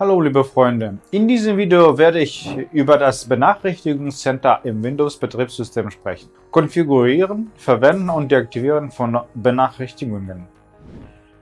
Hallo liebe Freunde, in diesem Video werde ich über das Benachrichtigungscenter im Windows-Betriebssystem sprechen. Konfigurieren, Verwenden und Deaktivieren von Benachrichtigungen.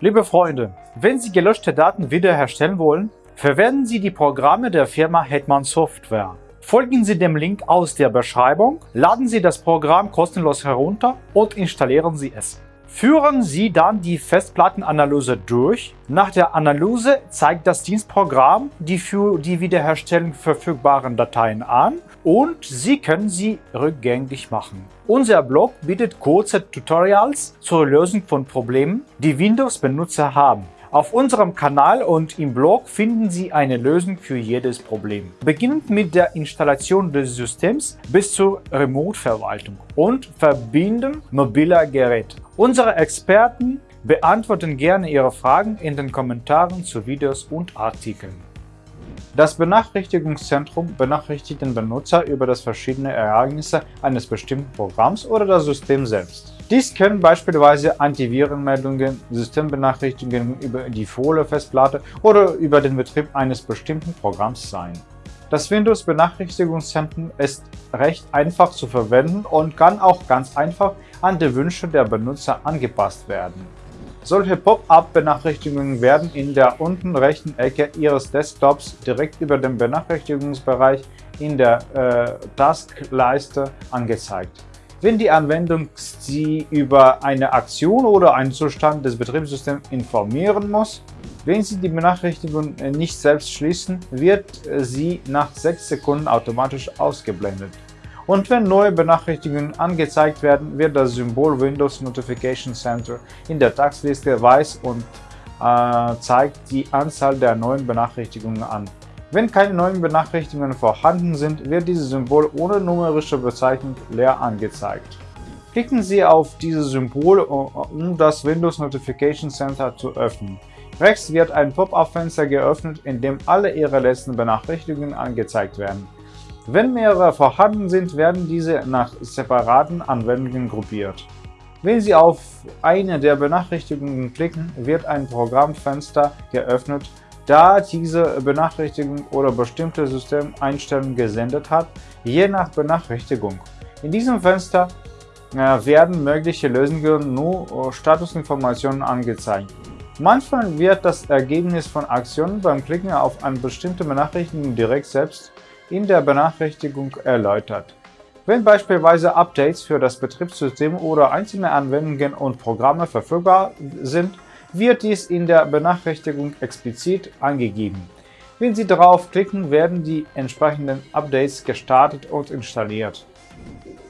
Liebe Freunde, wenn Sie gelöschte Daten wiederherstellen wollen, verwenden Sie die Programme der Firma Hetman Software. Folgen Sie dem Link aus der Beschreibung, laden Sie das Programm kostenlos herunter und installieren Sie es. Führen Sie dann die Festplattenanalyse durch. Nach der Analyse zeigt das Dienstprogramm die für die Wiederherstellung verfügbaren Dateien an und Sie können sie rückgängig machen. Unser Blog bietet kurze Tutorials zur Lösung von Problemen, die Windows-Benutzer haben. Auf unserem Kanal und im Blog finden Sie eine Lösung für jedes Problem. Beginnend mit der Installation des Systems bis zur Remote-Verwaltung und Verbinden mobiler Geräte. Unsere Experten beantworten gerne Ihre Fragen in den Kommentaren zu Videos und Artikeln. Das Benachrichtigungszentrum benachrichtigt den Benutzer über das verschiedene Ereignisse eines bestimmten Programms oder das System selbst. Dies können beispielsweise Antivirenmeldungen, Systembenachrichtigungen über die Folie-Festplatte oder über den Betrieb eines bestimmten Programms sein. Das Windows-Benachrichtigungszentrum ist recht einfach zu verwenden und kann auch ganz einfach an die Wünsche der Benutzer angepasst werden. Solche Pop-up-Benachrichtigungen werden in der unten rechten Ecke Ihres Desktops direkt über dem Benachrichtigungsbereich in der äh, Taskleiste angezeigt. Wenn die Anwendung Sie über eine Aktion oder einen Zustand des Betriebssystems informieren muss, wenn Sie die Benachrichtigung nicht selbst schließen, wird sie nach 6 Sekunden automatisch ausgeblendet. Und wenn neue Benachrichtigungen angezeigt werden, wird das Symbol Windows Notification Center in der Taxliste weiß und äh, zeigt die Anzahl der neuen Benachrichtigungen an. Wenn keine neuen Benachrichtigungen vorhanden sind, wird dieses Symbol ohne numerische Bezeichnung leer angezeigt. Klicken Sie auf dieses Symbol, um das Windows Notification Center zu öffnen. Rechts wird ein Pop-up-Fenster geöffnet, in dem alle Ihre letzten Benachrichtigungen angezeigt werden. Wenn mehrere vorhanden sind, werden diese nach separaten Anwendungen gruppiert. Wenn Sie auf eine der Benachrichtigungen klicken, wird ein Programmfenster geöffnet, da diese Benachrichtigung oder bestimmte Systemeinstellungen gesendet hat, je nach Benachrichtigung. In diesem Fenster äh, werden mögliche Lösungen nur äh, Statusinformationen angezeigt. Manchmal wird das Ergebnis von Aktionen beim Klicken auf eine bestimmte Benachrichtigung direkt selbst in der Benachrichtigung erläutert. Wenn beispielsweise Updates für das Betriebssystem oder einzelne Anwendungen und Programme verfügbar sind, wird dies in der Benachrichtigung explizit angegeben. Wenn Sie darauf klicken, werden die entsprechenden Updates gestartet und installiert.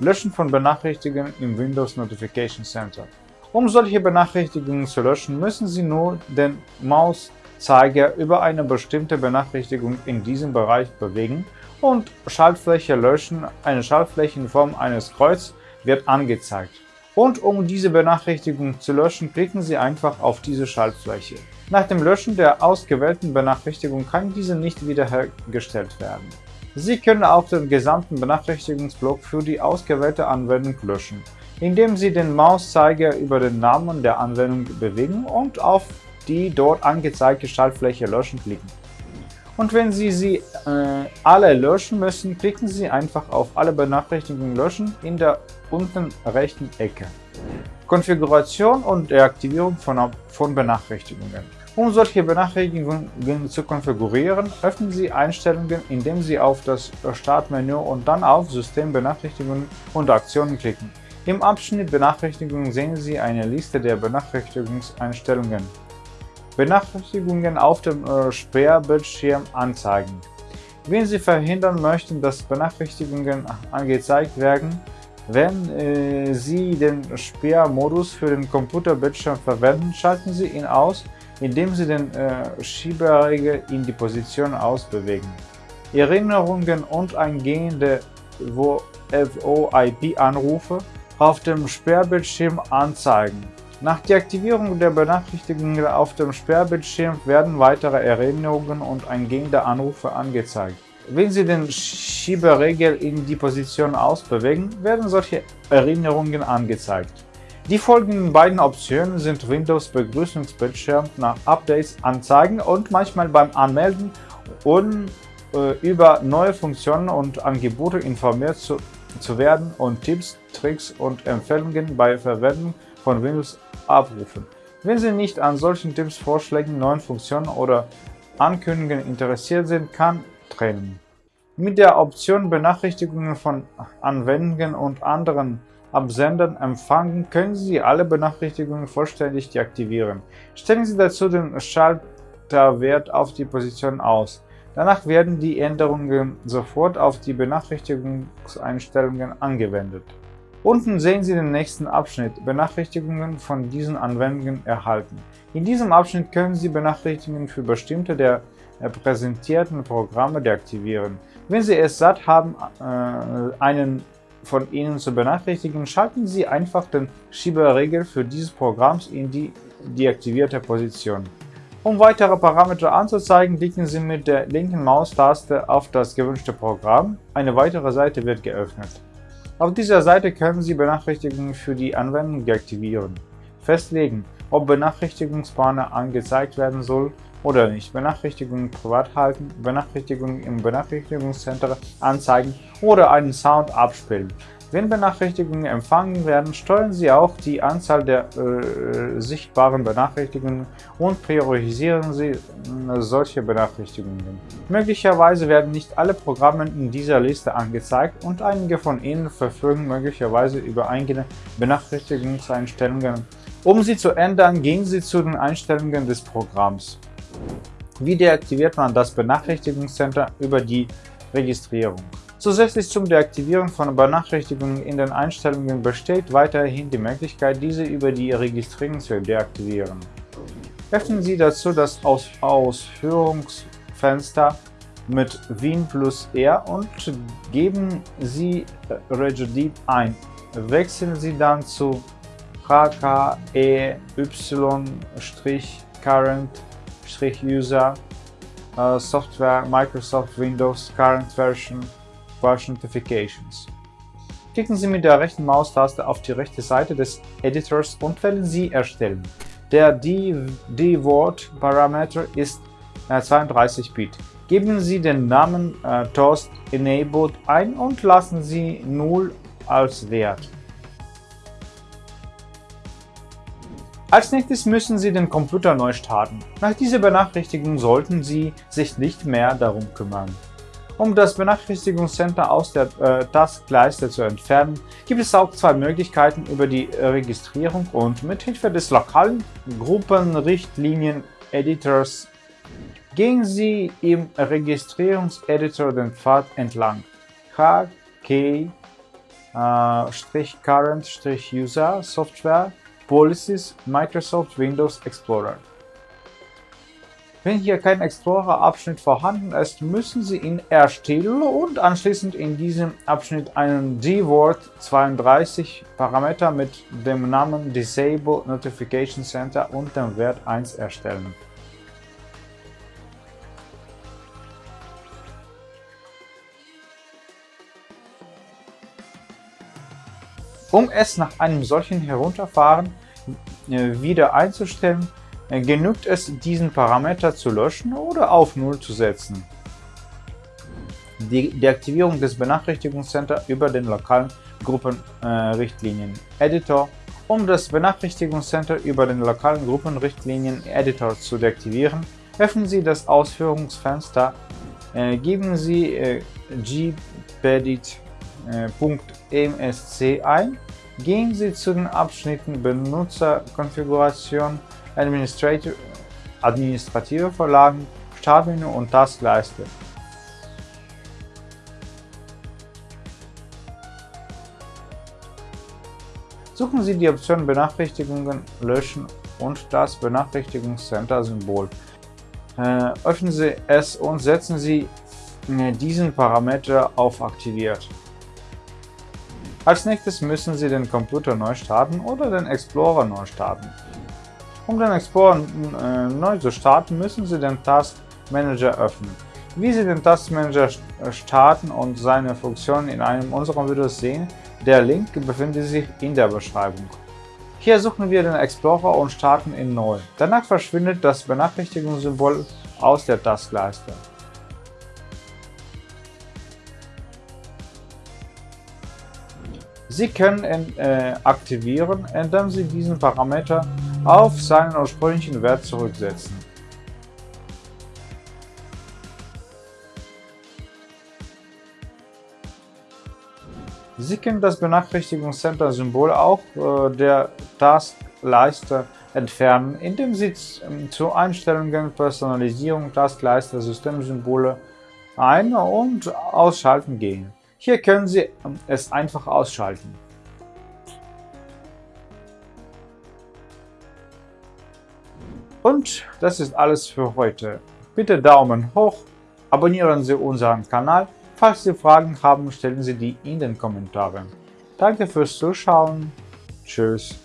Löschen von Benachrichtigungen im Windows Notification Center. Um solche Benachrichtigungen zu löschen, müssen Sie nur den Mauszeiger über eine bestimmte Benachrichtigung in diesem Bereich bewegen und Schaltfläche löschen. Eine Schaltfläche in Form eines Kreuz wird angezeigt. Und um diese Benachrichtigung zu löschen, klicken Sie einfach auf diese Schaltfläche. Nach dem Löschen der ausgewählten Benachrichtigung kann diese nicht wiederhergestellt werden. Sie können auch den gesamten Benachrichtigungsblock für die ausgewählte Anwendung löschen, indem Sie den Mauszeiger über den Namen der Anwendung bewegen und auf die dort angezeigte Schaltfläche Löschen klicken. Und wenn Sie sie äh, alle löschen müssen, klicken Sie einfach auf Alle Benachrichtigungen löschen in der unten rechten Ecke. Konfiguration und Deaktivierung von, von Benachrichtigungen. Um solche Benachrichtigungen zu konfigurieren, öffnen Sie Einstellungen, indem Sie auf das Startmenü und dann auf System Benachrichtigungen und Aktionen klicken. Im Abschnitt Benachrichtigungen sehen Sie eine Liste der Benachrichtigungseinstellungen. Benachrichtigungen auf dem äh, Sperrbildschirm anzeigen. Wenn Sie verhindern möchten, dass Benachrichtigungen angezeigt werden, wenn äh, Sie den Sperrmodus für den Computerbildschirm verwenden, schalten Sie ihn aus, indem Sie den äh, Schieberegel in die Position ausbewegen. Erinnerungen und eingehende VoIP-Anrufe auf dem Sperrbildschirm anzeigen. Nach Deaktivierung der Benachrichtigungen auf dem Sperrbildschirm werden weitere Erinnerungen und eingehende Anrufe angezeigt. Wenn Sie den Schieberegel in die Position ausbewegen, werden solche Erinnerungen angezeigt. Die folgenden beiden Optionen sind Windows Begrüßungsbildschirm nach Updates anzeigen und manchmal beim Anmelden um äh, über neue Funktionen und Angebote informiert zu, zu werden und Tipps, Tricks und Empfehlungen bei Verwendung von Windows abrufen. Wenn Sie nicht an solchen Tipps, Vorschlägen, neuen Funktionen oder Ankündigungen interessiert sind, kann trennen. Mit der Option Benachrichtigungen von Anwendungen und anderen Absendern empfangen, können Sie alle Benachrichtigungen vollständig deaktivieren. Stellen Sie dazu den Schalterwert auf die Position aus. Danach werden die Änderungen sofort auf die Benachrichtigungseinstellungen angewendet. Unten sehen Sie den nächsten Abschnitt Benachrichtigungen von diesen Anwendungen erhalten. In diesem Abschnitt können Sie Benachrichtigungen für bestimmte der präsentierten Programme deaktivieren. Wenn Sie es satt haben, äh, einen von Ihnen zu benachrichtigen, schalten Sie einfach den Schieberegel für dieses Programms in die deaktivierte Position. Um weitere Parameter anzuzeigen, klicken Sie mit der linken Maustaste auf das gewünschte Programm. Eine weitere Seite wird geöffnet. Auf dieser Seite können Sie Benachrichtigungen für die Anwendung deaktivieren, festlegen, ob Benachrichtigungsbanner angezeigt werden soll oder nicht, Benachrichtigungen privat halten, Benachrichtigungen im Benachrichtigungscenter anzeigen oder einen Sound abspielen. Wenn Benachrichtigungen empfangen werden, steuern Sie auch die Anzahl der äh, sichtbaren Benachrichtigungen und priorisieren Sie äh, solche Benachrichtigungen. Möglicherweise werden nicht alle Programme in dieser Liste angezeigt und einige von Ihnen verfügen möglicherweise über eigene Benachrichtigungseinstellungen. Um sie zu ändern, gehen Sie zu den Einstellungen des Programms. Wie deaktiviert man das Benachrichtigungscenter über die Registrierung? Zusätzlich zum Deaktivieren von Benachrichtigungen in den Einstellungen besteht weiterhin die Möglichkeit, diese über die Registrierung zu deaktivieren. Öffnen Sie dazu das Aus Ausführungsfenster mit Win plus R und geben Sie Regedit ein. Wechseln Sie dann zu HKEY-current-user uh, Software Microsoft Windows Current Version Push Notifications. Klicken Sie mit der rechten Maustaste auf die rechte Seite des Editors und wählen Sie Erstellen. Der D-Word-Parameter ist äh, 32-Bit. Geben Sie den Namen äh, Toast Enabled ein und lassen Sie 0 als Wert. Als nächstes müssen Sie den Computer neu starten. Nach dieser Benachrichtigung sollten Sie sich nicht mehr darum kümmern. Um das Benachrichtigungscenter aus der äh, Taskleiste zu entfernen, gibt es auch zwei Möglichkeiten über die Registrierung und mit Hilfe des lokalen Gruppenrichtlinien-Editors gehen Sie im Registrierungseditor den Pfad entlang. HK-Current-User Software Policies Microsoft Windows Explorer wenn hier kein Explorer-Abschnitt vorhanden ist, müssen Sie ihn erstellen und anschließend in diesem Abschnitt einen DWORD32 Parameter mit dem Namen Disable Notification Center und dem Wert 1 erstellen. Um es nach einem solchen Herunterfahren äh, wieder einzustellen, genügt es, diesen Parameter zu löschen oder auf 0 zu setzen. Die Deaktivierung des Benachrichtigungscenter über den lokalen Gruppenrichtlinien-Editor Um das Benachrichtigungscenter über den lokalen Gruppenrichtlinien-Editor zu deaktivieren, öffnen Sie das Ausführungsfenster, äh, geben Sie äh, gpedit.msc äh, ein, gehen Sie zu den Abschnitten Benutzerkonfiguration administrative Vorlagen, Startmenü und Taskleiste. Suchen Sie die Option Benachrichtigungen löschen und das Benachrichtigungscenter-Symbol. Äh, öffnen Sie es und setzen Sie äh, diesen Parameter auf Aktiviert. Als nächstes müssen Sie den Computer neu starten oder den Explorer neu starten. Um den Explorer äh, neu zu starten, müssen Sie den Task Manager öffnen. Wie Sie den Task Manager äh, starten und seine Funktionen in einem unserer Videos sehen, der Link befindet sich in der Beschreibung. Hier suchen wir den Explorer und starten ihn neu. Danach verschwindet das Benachrichtigungssymbol aus der Taskleiste. Sie können ihn äh, aktivieren, indem Sie diesen Parameter auf seinen ursprünglichen Wert zurücksetzen. Sie können das Benachrichtigungscenter-Symbol auch äh, der Taskleiste entfernen, indem Sie ähm, zu Einstellungen Personalisierung Taskleiste Systemsymbole ein- und ausschalten gehen. Hier können Sie ähm, es einfach ausschalten. Und das ist alles für heute. Bitte Daumen hoch, abonnieren Sie unseren Kanal Falls Sie Fragen haben, stellen Sie die in den Kommentaren. Danke fürs Zuschauen. Tschüss.